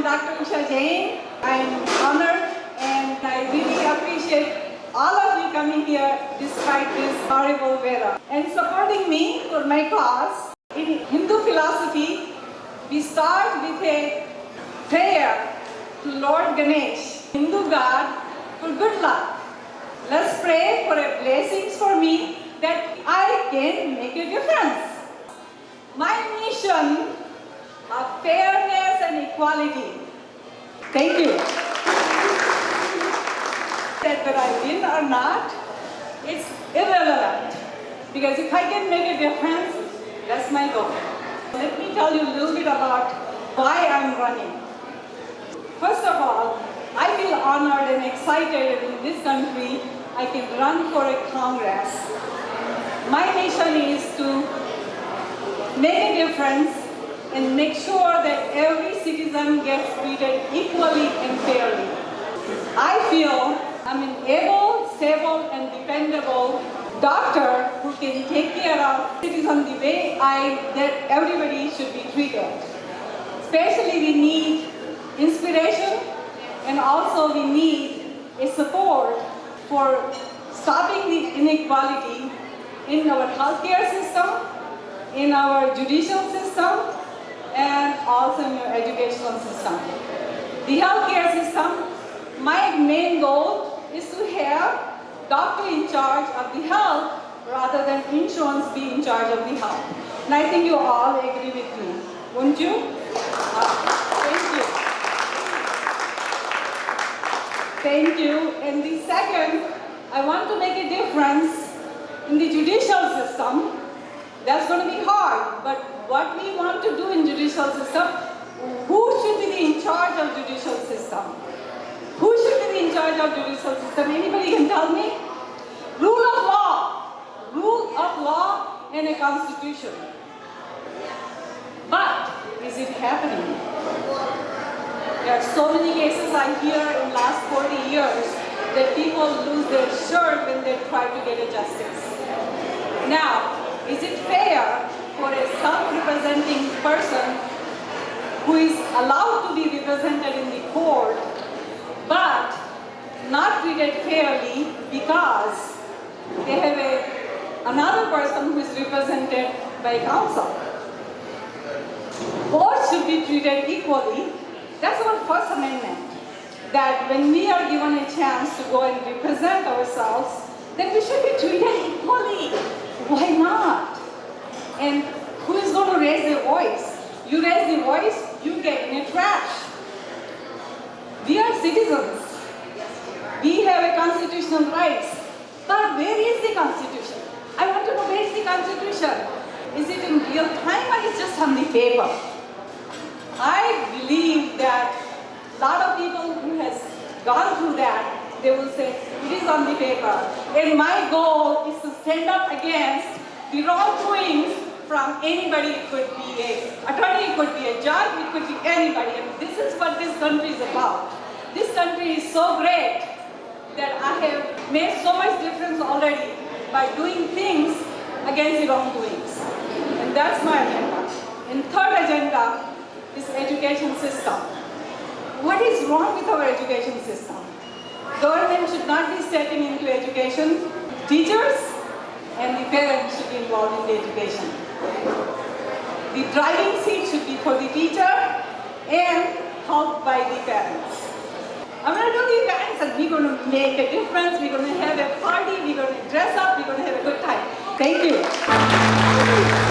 I'm Dr. Usha Jain. I'm honored and I really appreciate all of you coming here despite this horrible weather and supporting me for my cause. In Hindu philosophy, we start with a prayer to Lord Ganesh, Hindu god, for good luck. Let's pray for a blessings for me that I can make a difference. My mission equality. Thank you. That whether I win or not, it's irrelevant. Because if I can make a difference, that's my goal. Let me tell you a little bit about why I'm running. First of all, I feel honored and excited in this country I can run for a Congress. My mission is to make a difference and make sure that every citizen gets treated equally and fairly. I feel I'm an able, stable, and dependable doctor who can take care of citizens the way I, that everybody should be treated. Especially we need inspiration and also we need a support for stopping the inequality in our healthcare system, in our judicial system, and also in your educational system. The healthcare system, my main goal is to have doctor in charge of the health rather than insurance be in charge of the health. And I think you all agree with me, won't you? Uh, thank you. Thank you. And the second, I want to make a difference in the judicial system. That's going to be hard, but what we want to do in judicial system, who should be in charge of judicial system? Who should be in charge of judicial system? Anybody can tell me? Rule of law. Rule of law and a constitution. But is it happening? There are so many cases I hear in last 40 years that people lose their shirt when they try to get a justice. Now, is it fair for a self-representing person who is allowed to be represented in the court but not treated fairly because they have a, another person who is represented by counsel? Both should be treated equally that's our first amendment. That when we are given a chance to go and represent ourselves, then we should be treated equally. Why not? And who is going to raise their voice? You raise the voice, you get in a trash. We are citizens. We have a constitutional rights. But where is the constitution? I want to know where is the constitution? Is it in real time or is it just on the paper? I believe that a lot of people who has gone through that, they will say, it is on the paper. And my goal is to stand up against the wrongdoings from anybody. It could be a attorney, could be a judge, it could be anybody. And this is what this country is about. This country is so great that I have made so much difference already by doing things against the wrongdoings. And that's my agenda. And third agenda is education system. What is wrong with our education system? Government should not be stepping into education. Teachers and the parents should be involved in the education. The driving seat should be for the teacher and helped by the parents. I'm going to tell the parents that we're going to make a difference. We're going to have a party. We're going to dress up. We're going to have a good time. Thank you.